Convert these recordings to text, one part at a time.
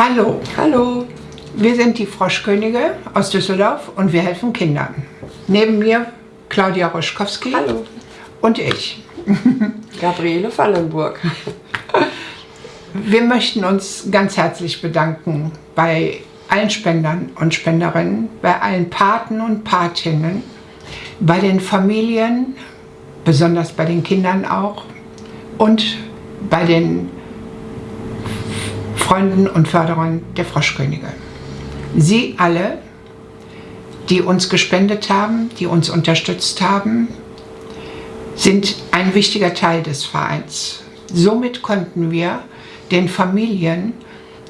Hallo, Hallo. wir sind die Froschkönige aus Düsseldorf und wir helfen Kindern. Neben mir Claudia Roschkowski Hallo. und ich. Gabriele Fallenburg. Wir möchten uns ganz herzlich bedanken bei allen Spendern und Spenderinnen, bei allen Paten und Patinnen, bei den Familien, besonders bei den Kindern auch und bei den Freunden und Förderern der Froschkönige. Sie alle, die uns gespendet haben, die uns unterstützt haben, sind ein wichtiger Teil des Vereins. Somit konnten wir den Familien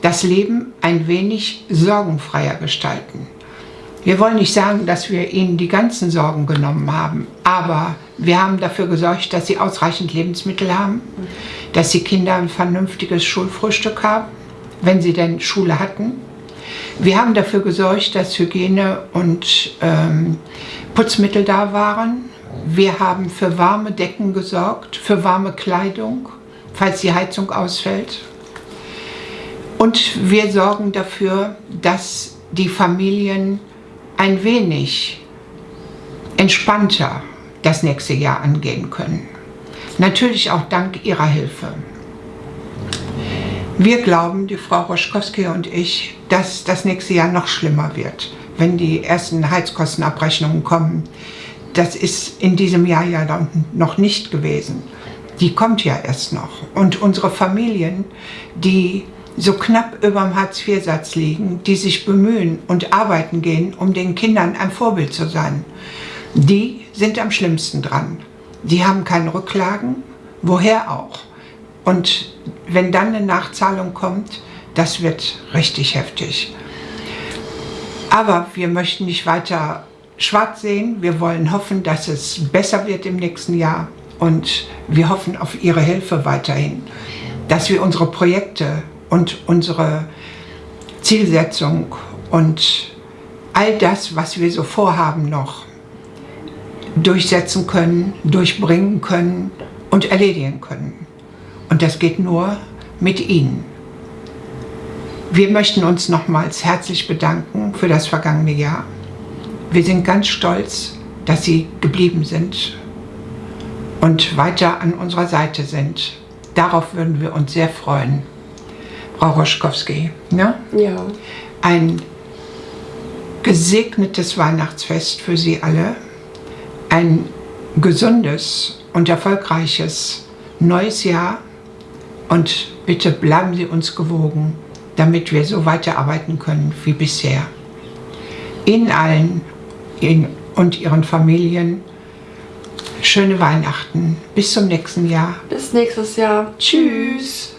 das Leben ein wenig sorgenfreier gestalten. Wir wollen nicht sagen, dass wir ihnen die ganzen Sorgen genommen haben, aber wir haben dafür gesorgt, dass sie ausreichend Lebensmittel haben, dass die Kinder ein vernünftiges Schulfrühstück haben, wenn sie denn Schule hatten. Wir haben dafür gesorgt, dass Hygiene und ähm, Putzmittel da waren. Wir haben für warme Decken gesorgt, für warme Kleidung, falls die Heizung ausfällt. Und wir sorgen dafür, dass die Familien ein wenig entspannter das nächste Jahr angehen können. Natürlich auch dank Ihrer Hilfe. Wir glauben, die Frau Roschkowski und ich, dass das nächste Jahr noch schlimmer wird, wenn die ersten Heizkostenabrechnungen kommen. Das ist in diesem Jahr ja noch nicht gewesen. Die kommt ja erst noch. Und unsere Familien, die so knapp über dem Hartz-IV-Satz liegen, die sich bemühen und arbeiten gehen, um den Kindern ein Vorbild zu sein, die sind am schlimmsten dran. Die haben keine Rücklagen, woher auch. Und wenn dann eine Nachzahlung kommt, das wird richtig heftig. Aber wir möchten nicht weiter schwarz sehen. Wir wollen hoffen, dass es besser wird im nächsten Jahr. Und wir hoffen auf Ihre Hilfe weiterhin, dass wir unsere Projekte und unsere Zielsetzung und all das, was wir so vorhaben noch, durchsetzen können, durchbringen können und erledigen können. Und das geht nur mit Ihnen. Wir möchten uns nochmals herzlich bedanken für das vergangene Jahr. Wir sind ganz stolz, dass Sie geblieben sind und weiter an unserer Seite sind. Darauf würden wir uns sehr freuen. Frau Roschkowski, ne? Ja. ein gesegnetes Weihnachtsfest für Sie alle, ein gesundes und erfolgreiches neues Jahr und bitte bleiben Sie uns gewogen, damit wir so weiterarbeiten können wie bisher. Ihnen allen Ihnen und Ihren Familien schöne Weihnachten. Bis zum nächsten Jahr. Bis nächstes Jahr. Tschüss.